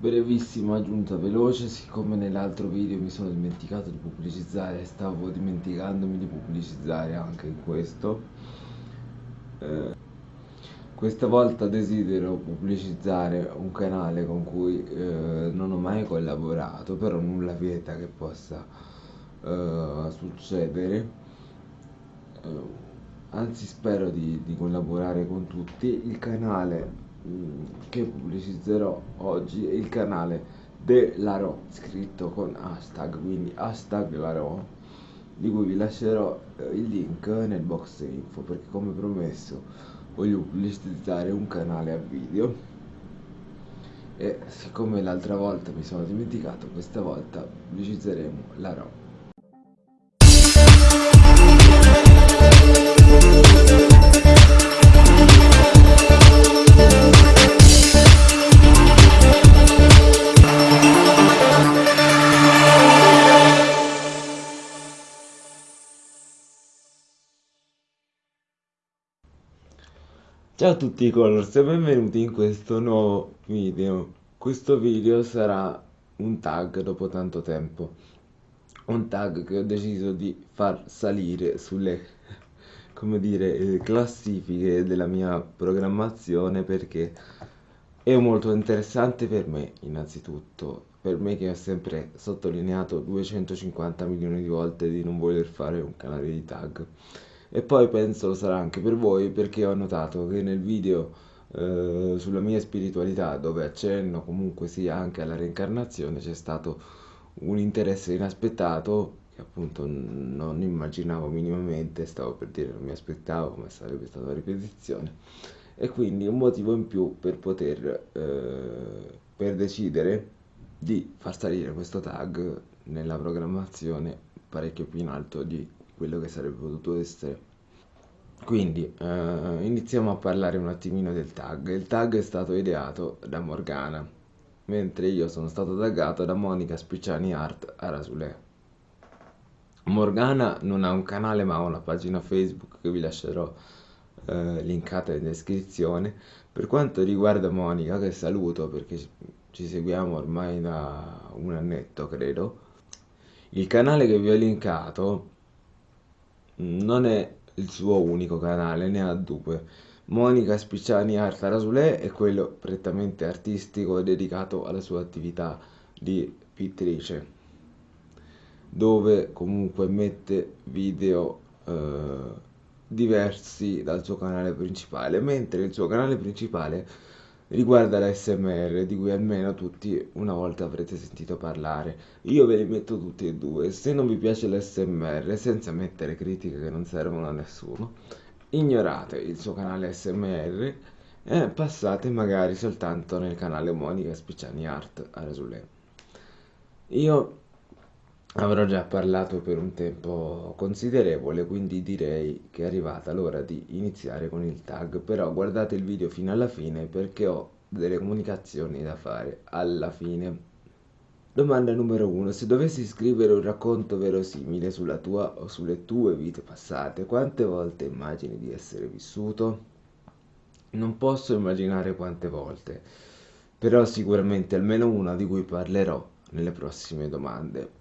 brevissima aggiunta veloce siccome nell'altro video mi sono dimenticato di pubblicizzare stavo dimenticandomi di pubblicizzare anche in questo eh, questa volta desidero pubblicizzare un canale con cui eh, non ho mai collaborato però nulla vieta che possa eh, succedere. Eh, anzi spero di, di collaborare con tutti. Il canale che pubblicizzerò oggi è il canale dell'Aro scritto con hashtag quindi hashtag Laro di cui vi lascerò eh, il link nel box info perché come promesso voglio pubblicizzare un canale a video. E siccome l'altra volta mi sono dimenticato questa volta pubblicizzeremo la RO Ciao a tutti Colors e benvenuti in questo nuovo video. Questo video sarà un tag dopo tanto tempo. Un tag che ho deciso di far salire sulle, come dire, eh, classifiche della mia programmazione perché è molto interessante per me innanzitutto. Per me che ho sempre sottolineato 250 milioni di volte di non voler fare un canale di tag e poi penso lo sarà anche per voi perché ho notato che nel video eh, sulla mia spiritualità dove accenno comunque sia anche alla reincarnazione c'è stato un interesse inaspettato che appunto non immaginavo minimamente, stavo per dire non mi aspettavo ma sarebbe stata una ripetizione e quindi un motivo in più per poter eh, per decidere di far salire questo tag nella programmazione parecchio più in alto di quello che sarebbe potuto essere. Quindi eh, iniziamo a parlare un attimino del tag. Il tag è stato ideato da Morgana, mentre io sono stato taggato da Monica Spicciani Art a Rasulè. Morgana non ha un canale ma ha una pagina Facebook che vi lascerò eh, linkata in descrizione. Per quanto riguarda Monica, che saluto perché ci seguiamo ormai da un annetto credo, il canale che vi ho linkato non è il suo unico canale, ne ha due. Monica Spicciani Art Rasulè è quello prettamente artistico dedicato alla sua attività di pittrice, dove comunque mette video eh, diversi dal suo canale principale, mentre il suo canale principale riguarda la SMR di cui almeno tutti una volta avrete sentito parlare. Io ve li metto tutti e due, se non vi piace l'SMR senza mettere critiche che non servono a nessuno, ignorate il suo canale SMR e passate magari soltanto nel canale Monica Spicciani Art a Rasulè. Io avrò già parlato per un tempo considerevole quindi direi che è arrivata l'ora di iniziare con il tag. Però guardate il video fino alla fine perché ho delle comunicazioni da fare alla fine. Domanda numero 1 se dovessi scrivere un racconto verosimile sulla tua o sulle tue vite passate quante volte immagini di essere vissuto? Non posso immaginare quante volte però sicuramente almeno una di cui parlerò nelle prossime domande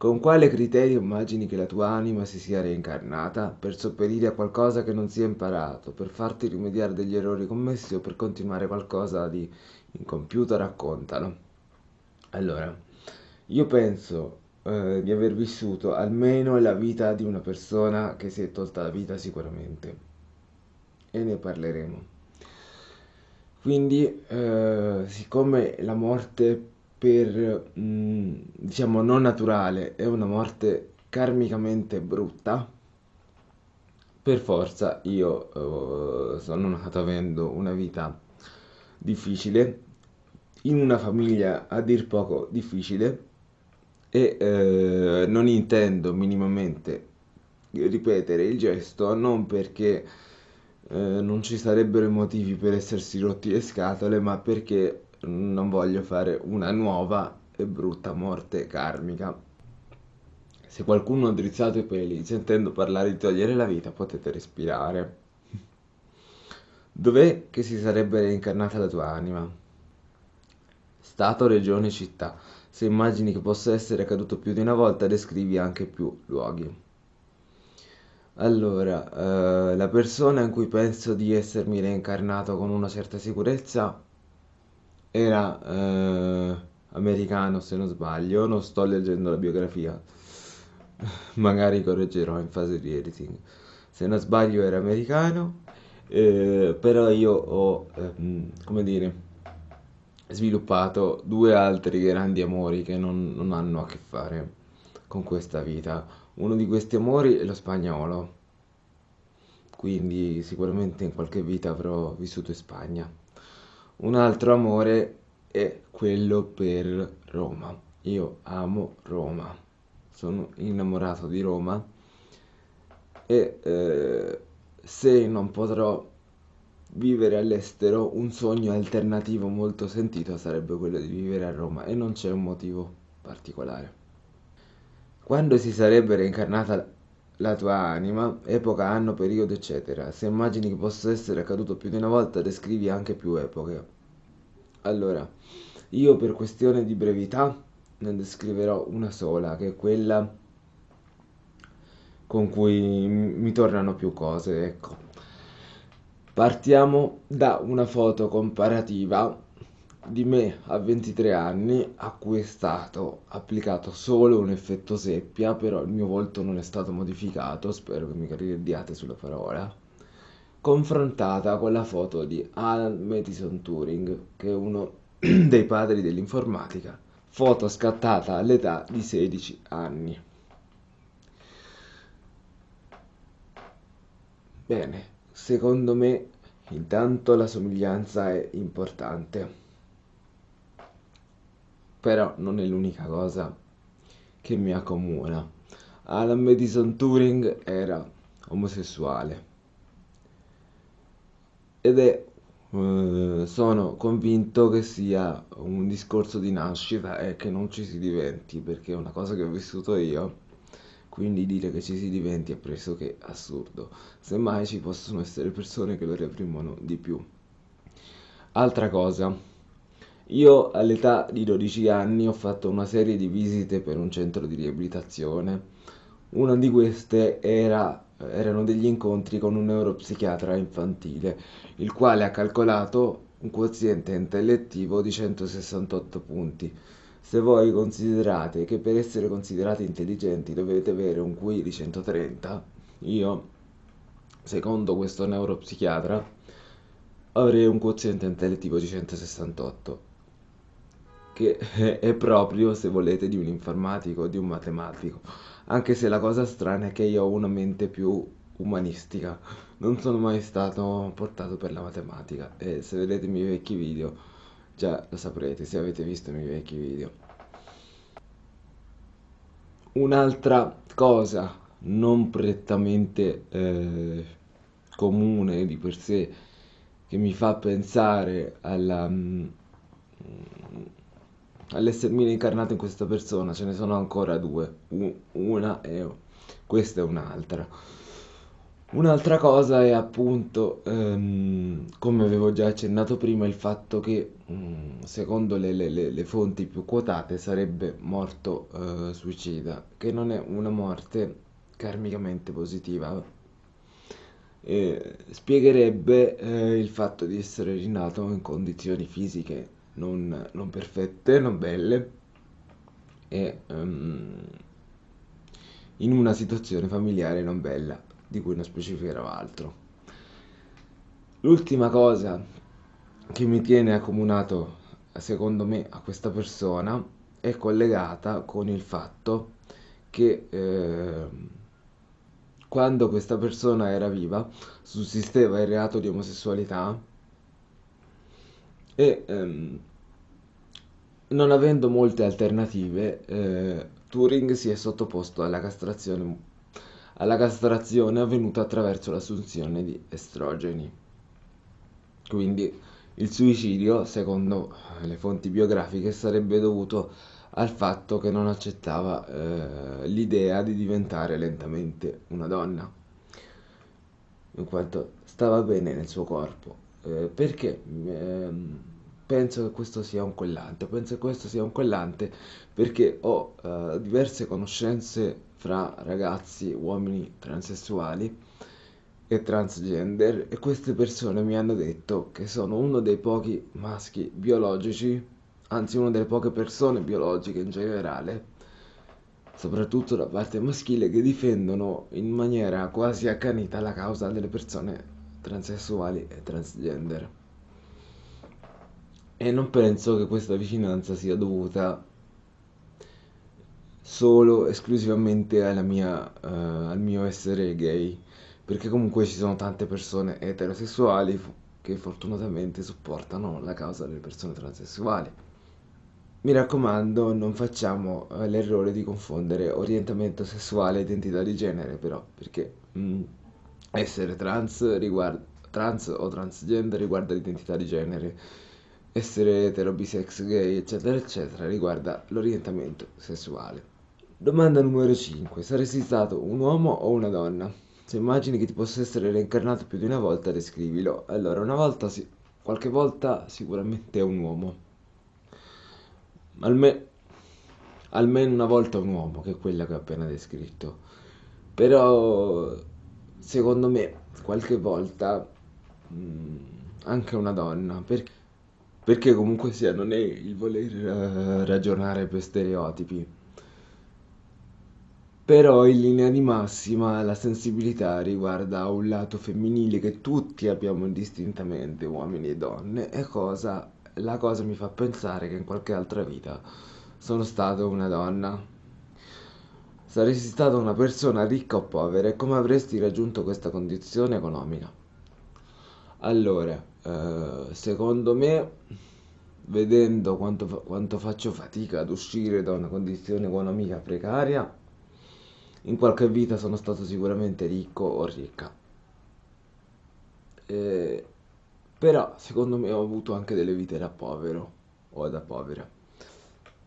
con quale criterio immagini che la tua anima si sia reincarnata? Per sopperire a qualcosa che non si è imparato, per farti rimediare degli errori commessi o per continuare qualcosa di incompiuto? Raccontalo. Allora, io penso eh, di aver vissuto almeno la vita di una persona che si è tolta la vita sicuramente. E ne parleremo. Quindi, eh, siccome la morte per, mm, diciamo, non naturale è una morte karmicamente brutta, per forza io uh, sono nato avendo una vita difficile, in una famiglia a dir poco difficile e eh, non intendo minimamente ripetere il gesto non perché eh, non ci sarebbero motivi per essersi rotti le scatole ma perché non voglio fare una nuova e brutta morte karmica. Se qualcuno ha drizzato i peli sentendo parlare di togliere la vita, potete respirare. Dov'è che si sarebbe reincarnata la tua anima? Stato, regione, città. Se immagini che possa essere accaduto più di una volta, descrivi anche più luoghi. Allora, eh, la persona in cui penso di essermi reincarnato con una certa sicurezza era eh, americano, se non sbaglio, non sto leggendo la biografia, magari correggerò in fase di editing. Se non sbaglio era americano, eh, però io ho, ehm, come dire, sviluppato due altri grandi amori che non, non hanno a che fare con questa vita. Uno di questi amori è lo spagnolo, quindi sicuramente in qualche vita avrò vissuto in Spagna. Un altro amore è quello per Roma. Io amo Roma, sono innamorato di Roma e eh, se non potrò vivere all'estero, un sogno alternativo molto sentito sarebbe quello di vivere a Roma e non c'è un motivo particolare. Quando si sarebbe reincarnata la tua anima, epoca, anno, periodo, eccetera. Se immagini che possa essere accaduto più di una volta, descrivi anche più epoche. Allora, io per questione di brevità ne descriverò una sola, che è quella con cui mi tornano più cose, ecco. Partiamo da una foto comparativa di me a 23 anni a cui è stato applicato solo un effetto seppia, però il mio volto non è stato modificato, spero che mi crediate sulla parola, confrontata con la foto di Alan Madison Turing, che è uno dei padri dell'informatica, foto scattata all'età di 16 anni. Bene, secondo me intanto la somiglianza è importante però non è l'unica cosa che mi accomuna. Alan Madison Turing era omosessuale. Ed è eh, sono convinto che sia un discorso di nascita e che non ci si diventi perché è una cosa che ho vissuto io. Quindi dire che ci si diventi è pressoché assurdo. Semmai ci possono essere persone che lo reprimono di più. Altra cosa io all'età di 12 anni ho fatto una serie di visite per un centro di riabilitazione. Una di queste era, erano degli incontri con un neuropsichiatra infantile, il quale ha calcolato un quoziente intellettivo di 168 punti. Se voi considerate che per essere considerati intelligenti dovete avere un QI di 130, io, secondo questo neuropsichiatra, avrei un quoziente intellettivo di 168 che è proprio, se volete, di un informatico di un matematico. Anche se la cosa strana è che io ho una mente più umanistica. Non sono mai stato portato per la matematica e se vedete i miei vecchi video già lo saprete se avete visto i miei vecchi video. Un'altra cosa non prettamente eh, comune di per sé che mi fa pensare alla, mm, all'essermi reincarnato in questa persona ce ne sono ancora due, una e questa è un'altra. Un'altra cosa è appunto, ehm, come avevo già accennato prima, il fatto che mm, secondo le, le- le- fonti più quotate sarebbe morto eh, suicida, che non è una morte karmicamente positiva. E spiegherebbe eh, il fatto di essere rinato in condizioni fisiche non, non perfette, non belle e um, in una situazione familiare non bella, di cui non specificherò altro. L'ultima cosa che mi tiene accomunato, secondo me, a questa persona è collegata con il fatto che eh, quando questa persona era viva sussisteva il reato di omosessualità e ehm, non avendo molte alternative, eh, Turing si è sottoposto alla castrazione, alla castrazione avvenuta attraverso l'assunzione di estrogeni. Quindi il suicidio, secondo le fonti biografiche, sarebbe dovuto al fatto che non accettava eh, l'idea di diventare lentamente una donna, in quanto stava bene nel suo corpo. Eh, perché? Eh, penso che questo sia un collante, penso che questo sia un collante perché ho uh, diverse conoscenze fra ragazzi, uomini transessuali e transgender e queste persone mi hanno detto che sono uno dei pochi maschi biologici, anzi una delle poche persone biologiche in generale, soprattutto da parte maschile, che difendono in maniera quasi accanita la causa delle persone transessuali e transgender. E non penso che questa vicinanza sia dovuta solo esclusivamente alla mia, uh, al mio essere gay perché comunque ci sono tante persone eterosessuali che fortunatamente supportano la causa delle persone transessuali. Mi raccomando, non facciamo eh, l'errore di confondere orientamento sessuale e identità di genere, però, perché mh, mm, essere trans, riguarda, trans o transgender riguarda l'identità di genere, essere etero, bisex, gay, eccetera, eccetera, riguarda l'orientamento sessuale. Domanda numero 5. Saresti stato un uomo o una donna? Se immagini che ti possa essere reincarnato più di una volta, descrivilo. Allora, una volta sì, qualche volta sicuramente è un uomo. Alme- almeno una volta un uomo, che è quella che ho appena descritto. Però, secondo me, qualche volta mh, mm, anche una donna. Perché, perché comunque sia, non è il voler uh, ragionare per stereotipi però in linea di massima la sensibilità riguarda un lato femminile che tutti abbiamo indistintamente, uomini e donne, e cosa, la cosa mi fa pensare che in qualche altra vita sono stato una donna. Saresti stata una persona ricca o povera e come avresti raggiunto questa condizione economica? Allora, eh, secondo me, vedendo quanto, quanto faccio fatica ad uscire da una condizione economica precaria, in qualche vita sono stato sicuramente ricco o ricca. Eh, però secondo me ho avuto anche delle vite da povero o da povera.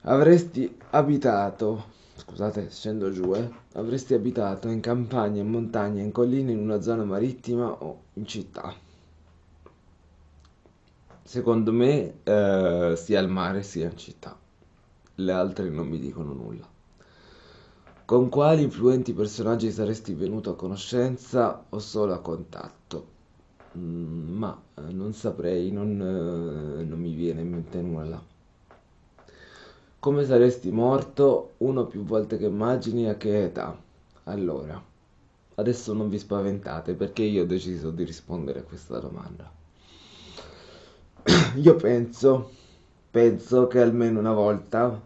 Avresti abitato, scusate, scendo giù, eh, avresti abitato in campagna, in montagna, in collina, in una zona marittima o in città. Secondo me eh, sia al mare sia in città. Le altre non mi dicono nulla. Con quali influenti personaggi saresti venuto a conoscenza o solo a contatto? Mm, ma eh, non saprei, non, eh, non mi viene in mente nulla. Come saresti morto una o più volte che immagini a che età? Allora, adesso non vi spaventate perché io ho deciso di rispondere a questa domanda. Io penso, penso che almeno una volta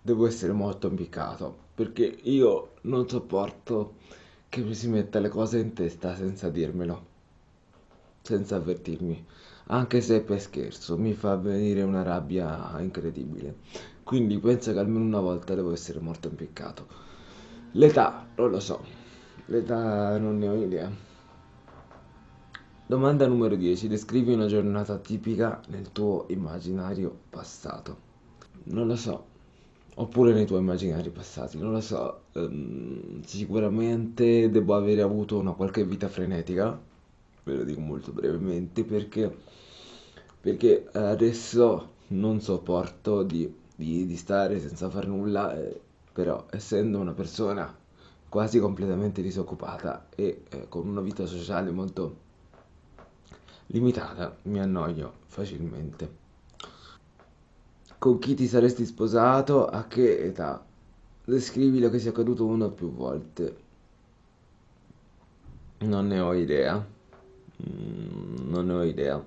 devo essere molto impiccato perché io non sopporto che mi si metta le cose in testa senza dirmelo, senza avvertirmi, anche se per scherzo mi fa venire una rabbia incredibile. Quindi penso che almeno una volta devo essere molto impiccato. L'età, non lo so, l'età non ne ho idea. Domanda numero 10. Descrivi una giornata tipica nel tuo immaginario passato. Non lo so, oppure nei tuoi immaginari passati, non lo so, um, sicuramente devo avere avuto una qualche vita frenetica, ve lo dico molto brevemente, perché, perché adesso non sopporto di, di, di stare senza fare nulla, eh, però essendo una persona quasi completamente disoccupata e eh, con una vita sociale molto limitata, mi annoio facilmente. Con chi ti saresti sposato? A che età? Descrivi lo che sia accaduto una o più volte. Non ne ho idea. Mm, non ne ho idea.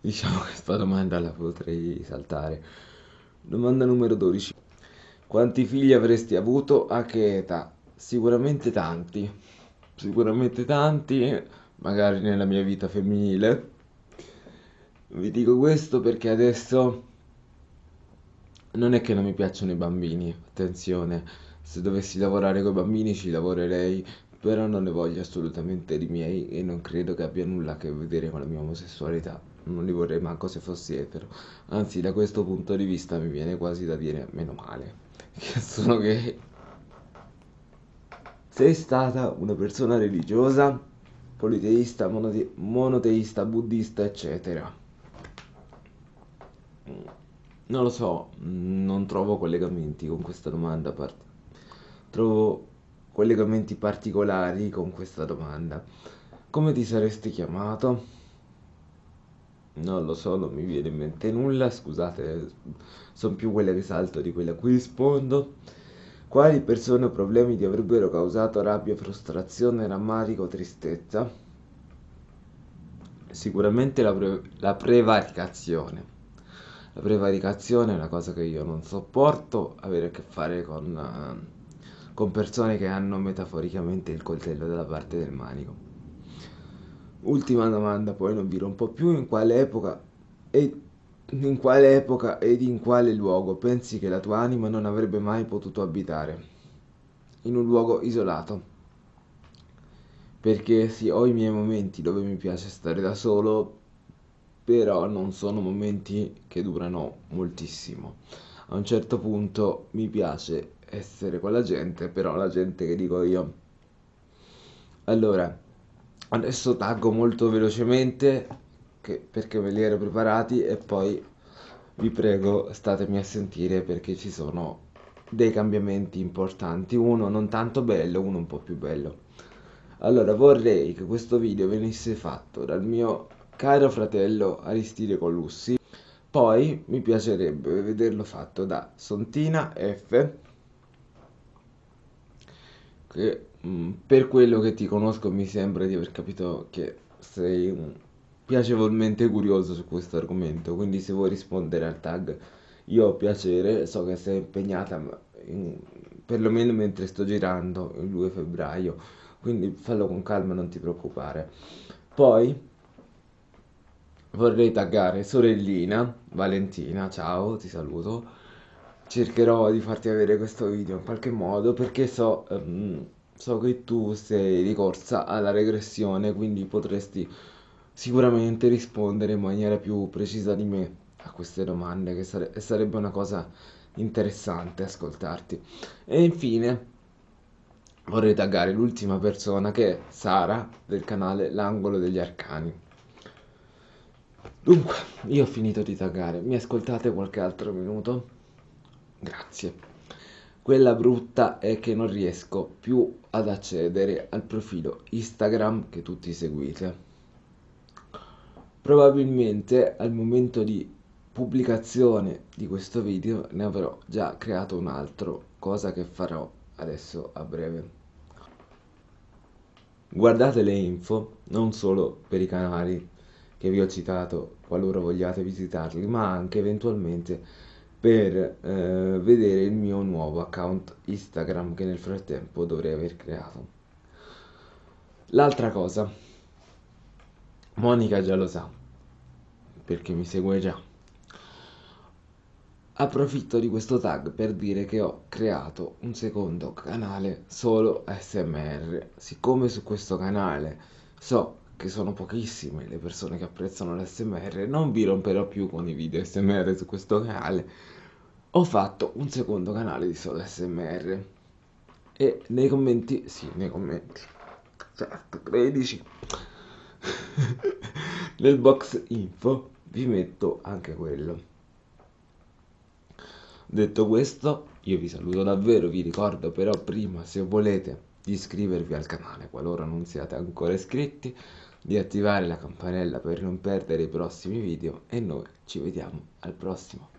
Diciamo che questa domanda la potrei saltare. Domanda numero 12. Quanti figli avresti avuto? A che età? Sicuramente tanti. Sicuramente tanti, magari nella mia vita femminile. Vi dico questo perché adesso non è che non mi piacciono i bambini, attenzione, se dovessi lavorare con i bambini ci lavorerei, però non ne voglio assolutamente di miei e non credo che abbia nulla a che vedere con la mia omosessualità. Non li vorrei manco se fossi etero. Anzi, da questo punto di vista mi viene quasi da dire meno male, che sono gay. Sei stata una persona religiosa, politeista, monote- monoteista, buddista, eccetera. non lo so, non trovo collegamenti con questa domanda, trovo collegamenti particolari con questa domanda. Come ti saresti chiamato? Non lo so, non mi viene in mente nulla, scusate, sono più quelle che salto di quelle a cui rispondo. Quali persone o problemi ti avrebbero causato rabbia, frustrazione, rammarico, tristezza? Sicuramente la, pre- la prevaricazione. La prevaricazione è una cosa che io non sopporto, avere a che fare con, eh, con persone che hanno metaforicamente il coltello dalla parte del manico. Ultima domanda, poi non vi rompo più, in quale epoca e in quale epoca ed in quale luogo pensi che la tua anima non avrebbe mai potuto abitare? In un luogo isolato. Perché sì, ho i miei momenti dove mi piace stare da solo, però non sono momenti che durano moltissimo. A un certo punto mi piace essere con la gente, però la gente che dico io. Allora, adesso taggo molto velocemente che- perché me li ero preparati e poi vi prego statemi a sentire perché ci sono dei cambiamenti importanti, uno non tanto bello, uno un po' più bello. Allora vorrei che questo video venisse fatto dal mio caro fratello Aristide Colussi, poi mi piacerebbe vederlo fatto da Sontina F che mm, per quello che ti conosco mi sembra di aver capito che sei mm, piacevolmente curioso su questo argomento, quindi se vuoi rispondere al tag io ho piacere, so che sei impegnata in- perlomeno mentre sto girando il 2 febbraio, quindi fallo con calma, non ti preoccupare. Poi vorrei taggare sorellina Valentina, ciao, ti saluto. Cercherò di farti avere questo video in qualche modo perché so, ehm, so che tu sei ricorsa alla regressione, quindi potresti sicuramente rispondere in maniera più precisa di me a queste domande, che sare- sarebbe una cosa interessante ascoltarti. E infine vorrei taggare l'ultima persona che è Sara del canale L'Angolo degli Arcani. Dunque, io ho finito di taggare, mi ascoltate qualche altro minuto? Grazie. Quella brutta è che non riesco più ad accedere al profilo Instagram che tutti seguite. Probabilmente al momento di pubblicazione di questo video ne avrò già creato un altro, cosa che farò adesso a breve. Guardate le info non solo per i canali che vi ho citato qualora vogliate visitarli, ma anche eventualmente per eh, vedere il mio nuovo account Instagram che nel frattempo dovrei aver creato. L'altra cosa, Monica già lo sa, perché mi segue già. Approfitto di questo tag per dire che ho creato un secondo canale solo ASMR. Siccome su questo canale so che sono pochissime le persone che apprezzano l'ASMR, non vi romperò più con i video ASMR su questo canale. Ho fatto un secondo canale di solo ASMR. E nei commenti, sì, nei commenti, certo, 13, nel box info vi metto anche quello. Detto questo, io vi saluto davvero, vi ricordo però prima se volete di iscrivervi al canale qualora non siate ancora iscritti, di attivare la campanella per non perdere i prossimi video e noi ci vediamo al prossimo.